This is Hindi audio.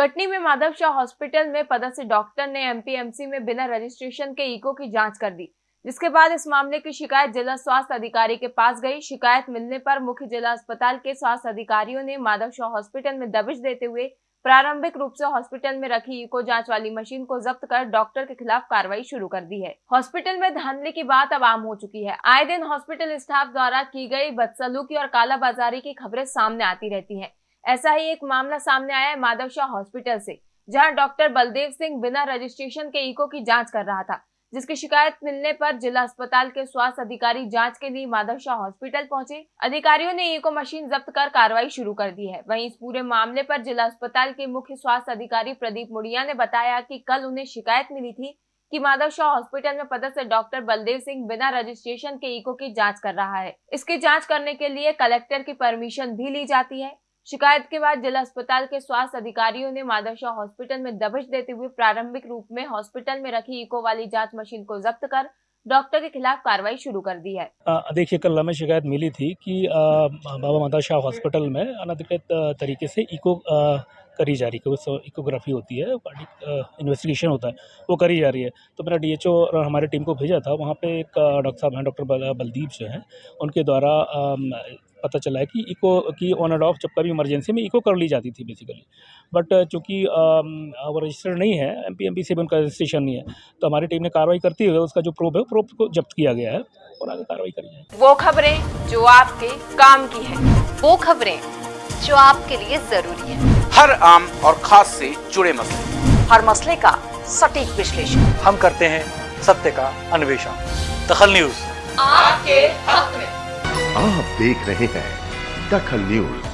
कटनी में माधव शाह हॉस्पिटल में पदस्थ डॉक्टर ने एमपीएमसी में बिना रजिस्ट्रेशन के इको की जाँच कर दी। जिसके बाद इस मामले की शिकायत जिला स्वास्थ्य अधिकारी के पास गई। शिकायत मिलने पर मुख्य जिला अस्पताल के स्वास्थ्य अधिकारियों ने माधव शाह हॉस्पिटल में दबिश देते हुए प्रारंभिक रूप से हॉस्पिटल में रखी इको जाँच वाली मशीन को जब्त कर डॉक्टर के खिलाफ कार्रवाई शुरू कर दी है। हॉस्पिटल में धांधली की बात अब आम हो चुकी है। आए दिन हॉस्पिटल स्टाफ द्वारा की गई बदसलूकी और कालाबाजारी की खबरें सामने आती रहती है। ऐसा ही एक मामला सामने आया है माधव शाह हॉस्पिटल से, जहाँ डॉक्टर बलदेव सिंह बिना रजिस्ट्रेशन के इको की जाँच कर रहा था, जिसकी शिकायत मिलने पर जिला अस्पताल के स्वास्थ्य अधिकारी जाँच के लिए माधव शाह हॉस्पिटल पहुँचे। अधिकारियों ने इको मशीन जब्त कर कार्रवाई शुरू कर दी है। वहीं इस पूरे मामले पर जिला अस्पताल के मुख्य स्वास्थ्य अधिकारी प्रदीप मुड़िया ने बताया कि कल उन्हें शिकायत मिली थी कि माधव शाह हॉस्पिटल में पदस्थ डॉक्टर बलदेव सिंह बिना रजिस्ट्रेशन के इको की जाँच कर रहा है। इसकी जाँच करने के लिए कलेक्टर की परमिशन भी ली जाती है। शिकायत के बाद जिला अस्पताल के स्वास्थ्य अधिकारियों ने माधवशाह हॉस्पिटल में दबिश देते हुए प्रारंभिक रूप में हॉस्पिटल में रखी इको वाली जाँच मशीन को जब्त कर डॉक्टर के खिलाफ कार्रवाई शुरू कर दी है। देखिए कल हमें शिकायत मिली थी कि आ, बाबा माता शाह हॉस्पिटल में अनधिकृत तरीके से इको आ, करी जा रही है इकोग्राफी होती है इन्वेस्टिगेशन होता है वो करी जा रही है। तो मेरा डीएचओ और हमारे टीम को भेजा था वहाँ पे एक डॉक्टर साहब हैं डॉक्टर बलदीप जो हैं उनके द्वारा पता चला है कि इको की ऑन एंड ऑफ़ जब कभी इमरजेंसी में इको कर ली जाती थी बेसिकली बट चूँकि वो रजिस्टर्ड नहीं है एम पी एम पी से भी उनका रजिस्ट्रेशन नहीं है तो हमारी टीम ने कार्रवाई करती हुए उसका जो प्रूफ है प्रूफ को जब्त किया गया है और आगे कार्रवाई करी जाए वो खबरें जो आपके काम की है वो खबरें जो आपके लिए ज़रूरी है। हर आम और खास से जुड़े मसले। हर मसले का सटीक विश्लेषण। हम करते हैं सत्य का अन्वेषण। दखल न्यूज़। आपके हक में। आप देख रहे हैं दखल न्यूज़।